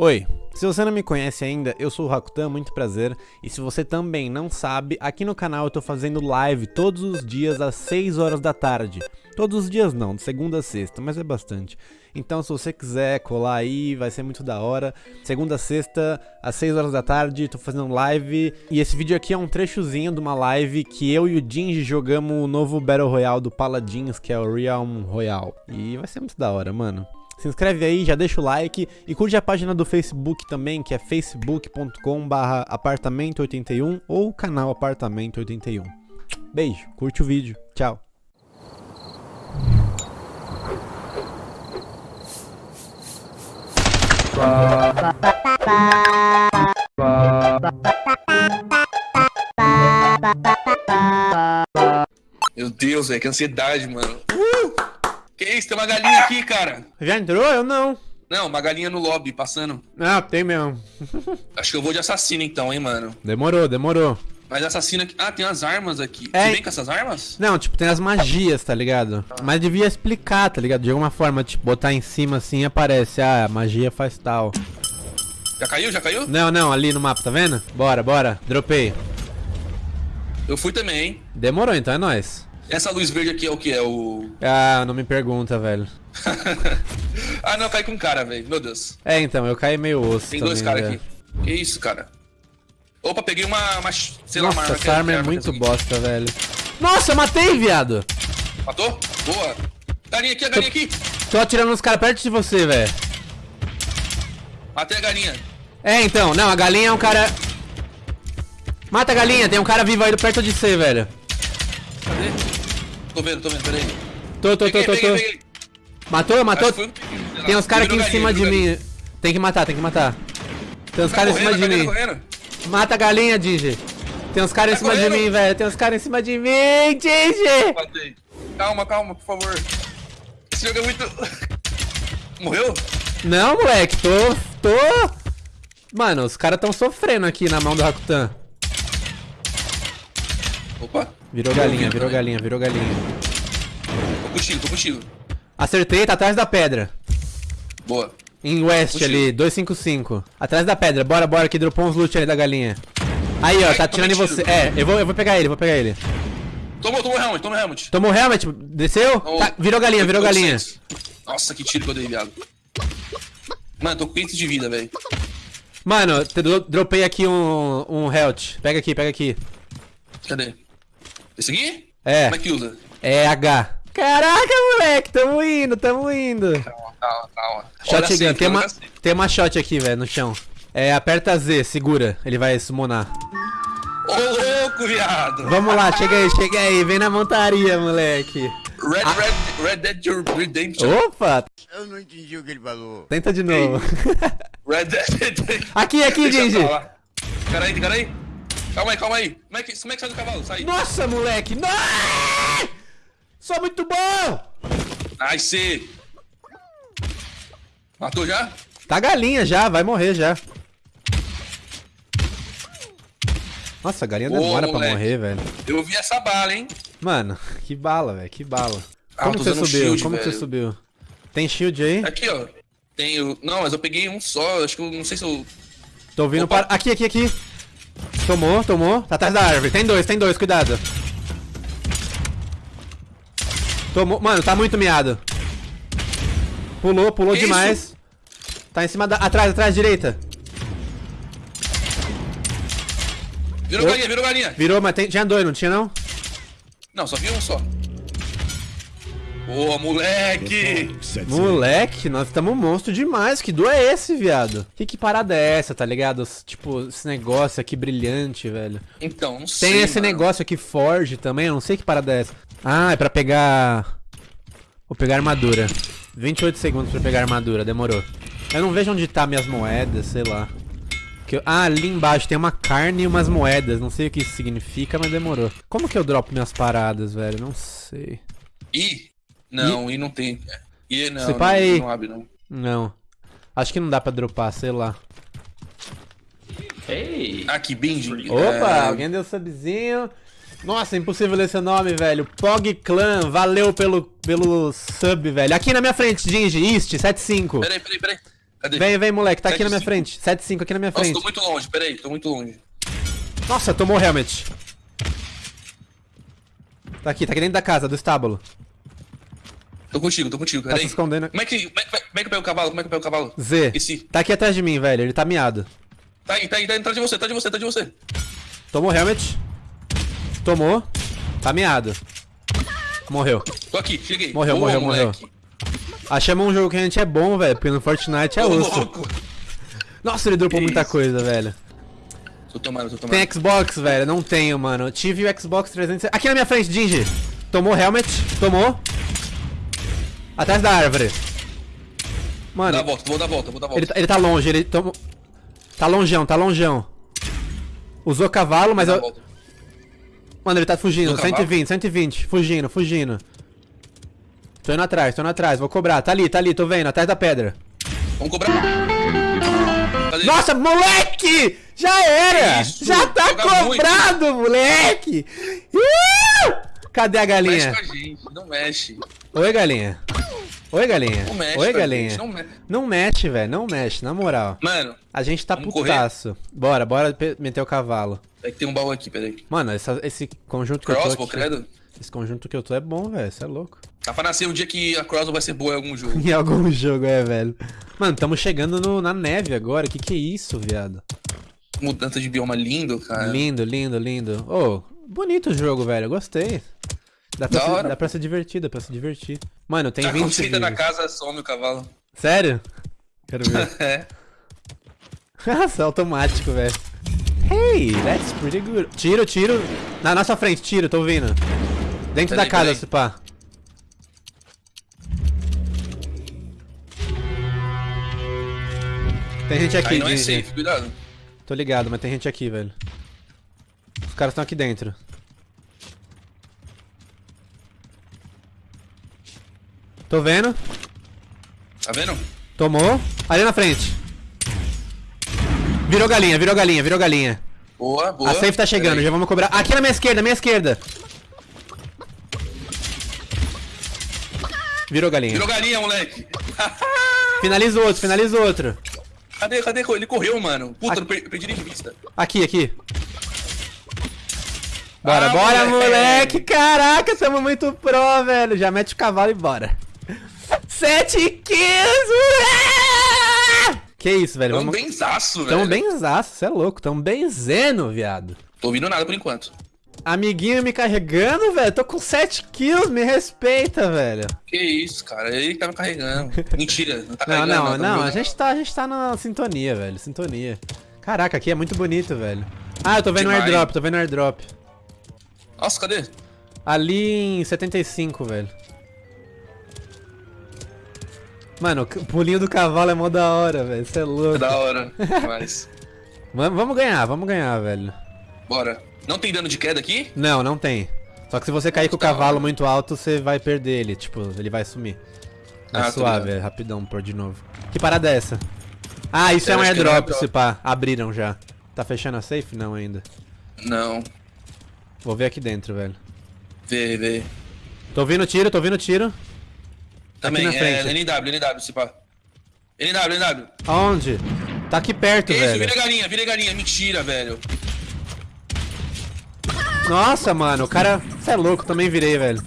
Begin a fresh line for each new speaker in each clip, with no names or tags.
Oi, se você não me conhece ainda, eu sou o Rakutan, muito prazer. E se você também não sabe, aqui no canal eu tô fazendo live todos os dias às 6 horas da tarde. Todos os dias não, de segunda a sexta, mas é bastante. Então se você quiser colar aí, vai ser muito da hora. Segunda a sexta, às 6 horas da tarde, tô fazendo live. E esse vídeo aqui é um trechozinho de uma live que eu e o Jinji jogamos o novo Battle Royale do Paladins, que é o Realm Royale. E vai ser muito da hora, mano. Se inscreve aí, já deixa o like e curte a página do Facebook também, que é facebook.com apartamento81 ou canal apartamento81. Beijo, curte o vídeo, tchau.
Meu Deus, velho, que ansiedade, mano. Uh! Que isso, tem uma galinha aqui, cara.
Já entrou? Eu não.
Não, uma galinha no lobby, passando.
Ah, tem mesmo.
Acho que eu vou de assassino então, hein, mano.
Demorou, demorou.
Mas assassino aqui... Ah, tem as armas aqui.
É.
Você vem com essas armas?
Não, tipo, tem as magias, tá ligado? Mas devia explicar, tá ligado? De alguma forma, tipo, botar em cima assim aparece, ah, a magia faz tal.
Já caiu? Já caiu?
Não, não, ali no mapa, tá vendo? Bora, bora, dropei.
Eu fui também, hein.
Demorou, então é nóis.
Essa luz verde aqui é o que? É o...
Ah, não me pergunta, velho.
ah, não, cai com um cara, velho. Meu Deus.
É, então, eu caí meio osso
Tem
também,
dois caras
velho.
aqui. Que isso, cara? Opa, peguei uma... uma sei lá,
Nossa,
uma arma.
essa arma é
que
muito
aqui.
bosta, velho. Nossa, eu matei, viado!
Matou? Boa. Galinha aqui, a galinha aqui.
Tô atirando uns caras perto de você, velho.
Matei a galinha.
É, então, não, a galinha é um cara... Mata a galinha, tem um cara vivo aí perto de você, velho.
Cadê? Tô vendo, tô vendo, peraí.
Tô, tô, tô,
Peguei,
tô,
peguei,
tô.
peguei.
Matou, matou?
Foi.
Tem uns caras aqui em cima de mim. Tem que matar, tem que matar. Tem uns
Tá
caras em cima de
tá
mim.
correndo.
Mata a galinha, Digi. Tem uns caras em
Tá
cima de
correndo.
mim, velho. Tem uns caras em cima de mim, Digi.
Calma, calma, por favor. Esse jogo é muito... Morreu?
Não, moleque, tô. tô. Mano, os caras tão sofrendo aqui na mão do Rakutan.
Opa.
Virou galinha, virou galinha, virou galinha.
Tô contigo, tô contigo.
Acertei, tá atrás da pedra.
Boa.
Em West
Contigo.
ali, 255. Atrás da pedra, bora, bora, que dropou uns loot ali da galinha. Aí, ó,
Ai,
tá atirando em
tiro.
você. É, eu vou, eu vou pegar ele, vou pegar ele.
Tomou, tomou helmet, tomou helmet.
Tomou helmet? Desceu? Tá, virou galinha, virou galinha.
800. Nossa, que tiro que eu dei, viado. Mano, tô com 500 de vida, velho.
Mano, dropei aqui um, um health. Pega aqui, pega aqui.
Cadê? Esse aqui?
É.
Como é que usa?
É H. Caraca, moleque, tamo indo, tamo indo.
Calma, calma, calma.
Tem uma, tem uma shot aqui, velho, no chão. É, aperta Z, segura, ele vai summonar.
Ô, louco, viado.
Vamos lá, chega aí, chega aí, vem na montaria, moleque.
Red, Red, Red Dead Redemption.
Opa,
Eu não entendi o que ele falou.
tenta de novo.
Red Dead Redemption.
aqui, aqui,
Deixa eu
Genji.
Calma aí, calma aí. Como é que, como é que sai do cavalo? Sai.
Nossa, moleque, não! Sou muito bom!
Nice. Matou já?
Tá galinha já, vai morrer já. Nossa, a galinha
Ô,
demora pra
moleque.
morrer, velho.
Eu vi essa bala, hein?
Mano, que bala, velho, que bala.
Ah,
Como que você subiu?
shield,
Como que você
velho.
subiu? Tem shield aí?
Aqui, ó. Tenho. Não, mas eu peguei um só. Acho que eu não sei se eu.
Tô ouvindo
Opa.
para... Aqui, aqui, aqui. Tomou, tomou. Tá atrás da árvore. Tem dois, tem dois, cuidado. Tomou. Mano, tá muito miado. Pulou, pulou
Que
demais. Tá em cima da... Atrás, atrás, direita.
Virou
Ô.
galinha, virou galinha.
Virou, mas tem... tinha dois, não tinha não?
Não, só vi um só. Boa, moleque!
Moleque, nós estamos monstro demais. Que do é esse, viado? Que que parada é essa, tá ligado? Tipo, esse negócio aqui brilhante, velho.
Então, não sei.
Tem esse
mano.
negócio aqui Forge também, eu não sei que parada é essa. Ah, é pra pegar... Vou pegar armadura. 28 segundos pra pegar armadura, demorou. Eu não vejo onde tá minhas moedas, sei lá. Que eu- Ah, ali embaixo tem uma carne e umas moedas, não sei o que isso significa, mas demorou. Como que eu dropo minhas paradas, velho? Não sei.
I? Não, I, não tem. I não,
Você
não,
aí.
não abre não.
Não. Acho que não dá pra dropar, sei lá.
Aqui, Benji.
Opa,
É,
alguém deu subzinho. Nossa, impossível ler seu nome, velho. Pog Clan, valeu pelo, pelo sub, velho. Aqui na minha frente, Gingy, East, 75.
Peraí, peraí, peraí. Cadê?
Vem, vem, moleque, tá aqui na minha
7-5.
frente. 7-5 aqui na minha
Nossa,
frente.
tô muito longe, peraí, tô muito longe.
Nossa, tomou o helmet. Tá aqui, tá aqui dentro da casa, do estábulo.
Tô contigo, tô contigo,
Tá se escondendo.
Como é que, como é, como é que eu pego o cavalo? Como é que eu pego o cavalo?
Z.
Esqueci.
Tá aqui atrás de mim, velho. Ele tá miado.
Tá aí, tá aí, tá aí, tá de você, tá de você, tá de você.
Tomou o helmet. Tomou. Tá miado. Morreu.
Tô aqui, cheguei.
Morreu,
Boa,
morreu, morreu.
moleque.
Achamos um jogo que a gente é bom, velho. Porque no Fortnite é osso. Nossa, ele dropou
Que
muita
isso.
coisa, velho.
Tô tomando, tô tomando.
Tem Xbox, velho? Não tenho, mano. Tive o Xbox 360. Aqui na minha frente, Dingy. Tomou helmet. Tomou. Atrás da árvore.
A
Mano,
volta, vou dar a volta, vou dar a volta.
ele, tá- ele tá longe. Ele tomou. Tá longeão, tá longeão. Usou cavalo, mas eu. Mano, ele tá fugindo.
Usou cavalo?
120, 120. Fugindo, fugindo. Tô indo atrás, tô indo atrás. Vou cobrar. Tá ali, tá ali, tô vendo. Atrás da pedra.
Vamos cobrar. Cadê?
Nossa, moleque! Já era!
Isso,
Já tá cobrado, moleque! Ih! Cadê a
Mexe
galinha?
com a gente, não mexe.
Oi, galinha. Oi, galinha.
Não mexe
Oi, galinha.
gente, não mexe.
Não mexe, velho. Não mexe, na moral.
Mano,
A gente tá putaço. Bora, bora pe- meter o cavalo.
é que tem um baú aqui, peraí.
Mano, essa- esse conjunto que eu tô
Crossbow,
aqui,
credo.
Esse conjunto que eu tô é bom, velho. Você é louco.
Tá pra nascer um dia que a Crossbow vai ser boa em algum jogo.
Em algum jogo, é, velho. Mano, tamo chegando no- na neve agora. Que que é isso, viado?
Mudança de bioma lindo, cara.
Lindo, lindo, lindo. Ô, bonito o jogo, velho. Eu gostei. Dá pra,
Da
se,
hora.
dá pra ser divertido, dá pra se divertir. Mano, tem
Tá
20
quando você entra na casa, some o cavalo.
Sério? Quero ver.
É.
Nossa, automático, velho. Hey, that's pretty good. Tiro, tiro. Na nossa frente, tiro, tô ouvindo. Dentro da casa, se pá. Tem gente aqui,
Aí não é safe, cuidado.
Tô ligado, mas tem gente aqui, velho. Os caras estão aqui dentro. Tô vendo.
Tá vendo?
Tomou. Ali na frente. Virou galinha, virou galinha, virou galinha.
Boa, boa.
A safe tá chegando, já vamos cobrar. Aqui na minha esquerda, minha esquerda. Virou galinha.
Virou galinha, moleque.
Finaliza outro, finaliza outro.
Cadê, cadê? Ele correu, mano. Puta,
Aqui.
perdi de vista.
Aqui, aqui. Bora,
Ah,
bora,
moleque.
moleque! Caraca, somos muito pro, velho. Já mete o cavalo e bora. 7 kills! Ué! Que isso, velho?
Tamo
Vamos...
benzaço, velho.
Tamo bem zaço, cê é louco. Tamo bem zeno, viado.
Tô ouvindo nada por enquanto.
Amiguinho me carregando, velho. Tô com 7 kills, me respeita, velho.
Que isso, cara. Ele tá me carregando. Mentira. Não tá
Não,
carregando.
não,
tá
não. A gente, tá, a gente tá na sintonia, velho. Sintonia. Caraca, aqui é muito bonito, velho. Ah, eu tô vendo o airdrop, tô vendo o airdrop.
Nossa, cadê?
Ali em 75, velho. Mano, o pulinho do cavalo é mó da hora, velho. Você é
É
louco.
da hora. Mas.
Vam- Vamos ganhar, vamos ganhar, velho.
Bora. Não tem dano de queda aqui?
Não, não tem. Só que se você cair com o
Da
cavalo muito alto, você vai perder ele. Tipo, ele vai sumir. É
Ah,
suave, é rapidão pôr de novo. Que parada é essa? Ah, isso é,
Eu
um
que é um
airdrop,
airdrop.
se pá. Abriram já. Tá fechando a safe? Não ainda.
Não.
Vou ver aqui dentro, velho.
Vê, vê.
Tô ouvindo tiro, tô ouvindo tiro.
Também,
na
é
frente.
NW, NW, se pá. NW, NW.
Aonde? Tá aqui perto,
Que isso,
velho.
vira galinha, vira galinha. Mentira, velho.
Nossa, mano, o cara. Você é louco, também virei, velho.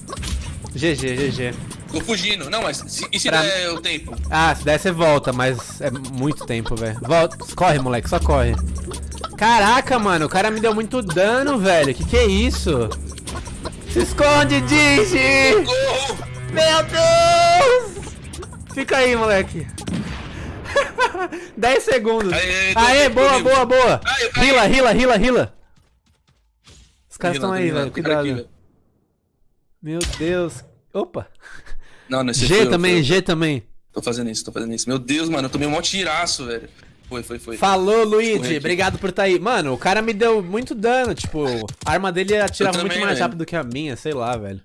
GG, GG.
Tô fugindo. Não, mas se, e se
Pra-
der o tempo?
Ah, se der você volta, mas é muito tempo, velho. Volta. Corre, moleque, só corre. Caraca, mano, o cara me deu muito dano, velho. Que que é isso? Se esconde, Digi! Meu Deus! Fica aí, moleque. 10 segundos.
Aê,
Aê, boa, boa, boa. Rila, rila, rila, rila. Os caras estão aí, velho.
aqui,
Cuidado.
velho.
Meu Deus. Opa.
Não, nesse
G também, G também.
Tô fazendo isso, tô fazendo isso. Meu Deus, mano, eu tomei um mó tiraço, velho. Foi, foi, foi.
Falou, Luigi. Obrigado por estar aí. Mano, o cara me deu muito dano. Tipo, a arma dele atirava muito mais
velho.
rápido que a minha, sei lá, velho.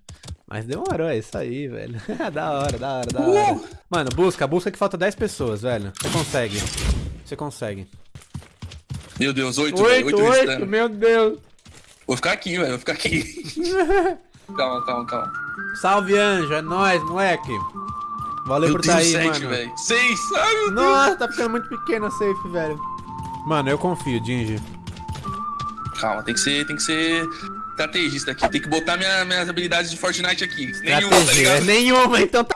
Mas demorou, é isso aí, velho. da hora, da hora, da
Uh!
hora. Mano, busca, busca que falta 10 pessoas, velho. Você consegue. Você consegue.
Meu Deus, oito, velho.
Oito,
Oito
oito,
restando.
meu Deus.
Vou ficar aqui, velho. Vou ficar aqui. calma, calma, calma.
Salve, anjo. É nóis, moleque. Valeu
Meu
por tá
Deus,
aí,
sete,
mano.
velho. Seis. Ai, meu Deus.
Nossa, tá ficando muito pequeno a safe, velho. Mano, eu confio, Dingy.
Calma, tem que ser, tem que ser estrategista aqui. Tem que botar minha- minhas habilidades de Fortnite aqui. Nenhuma, tá ligado?
Nenhuma, então tá.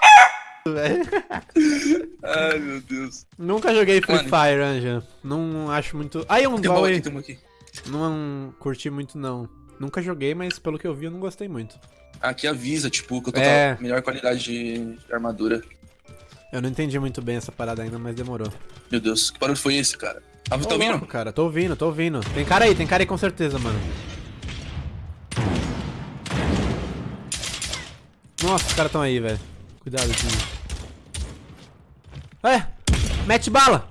Ai, meu Deus.
Nunca joguei Free
Mano.
Fire, Anja. Não acho muito. Aí um
Tem aqui,
aí.
tem uma aqui.
Não curti muito, não. Nunca joguei, mas pelo que eu vi, eu não gostei muito.
Aqui avisa, tipo, que eu tô
É.
com a melhor qualidade de de armadura.
Eu não entendi muito bem essa parada ainda, mas demorou.
Meu Deus, que barulho foi esse, cara? Ah,
Ô,
tá ouvindo?
louco, cara, tô ouvindo, tô ouvindo. Tem cara aí, tem cara aí com certeza, mano. Nossa, os caras tão aí, velho. Cuidado aqui. É, mete bala.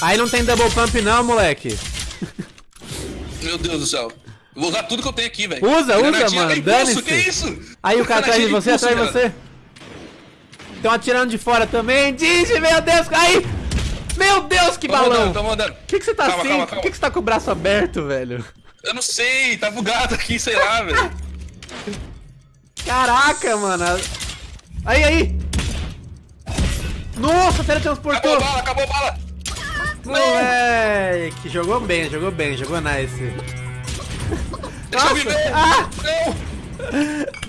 Aí não tem double pump não, moleque.
Meu Deus do céu. Eu vou usar tudo que eu tenho aqui, velho.
Usa, usa, mano, dane-se.
Que isso?
Aí o cara atrás de você, atrás de
cara.
Estão atirando de fora também. Digi, meu Deus. Aí. Meu Deus, que
Tô
balão.
mandando, tô mandando.
Por que, que você tá
Calma,
assim?
calma,
Por que, que você tá com o braço aberto, velho?
Eu não sei, tá bugado aqui, sei lá, velho.
Caraca, mano. Aí, aí. Nossa,
Acabou
teletransportou.
a bala, acabou a bala.
Moleque, jogou bem, jogou bem, jogou nice.
Deixa eu viver.
Ah!
Não.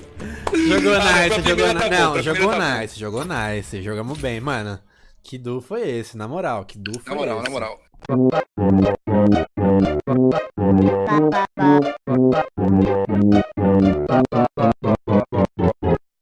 Jogou
Ah,
nice, jogou nice.
tá
Não, jogou
tá bom.
nice, jogou nice. Jogamos bem, mano. Que duo foi esse, na moral? Que duo foi
Na moral,
esse?
na moral.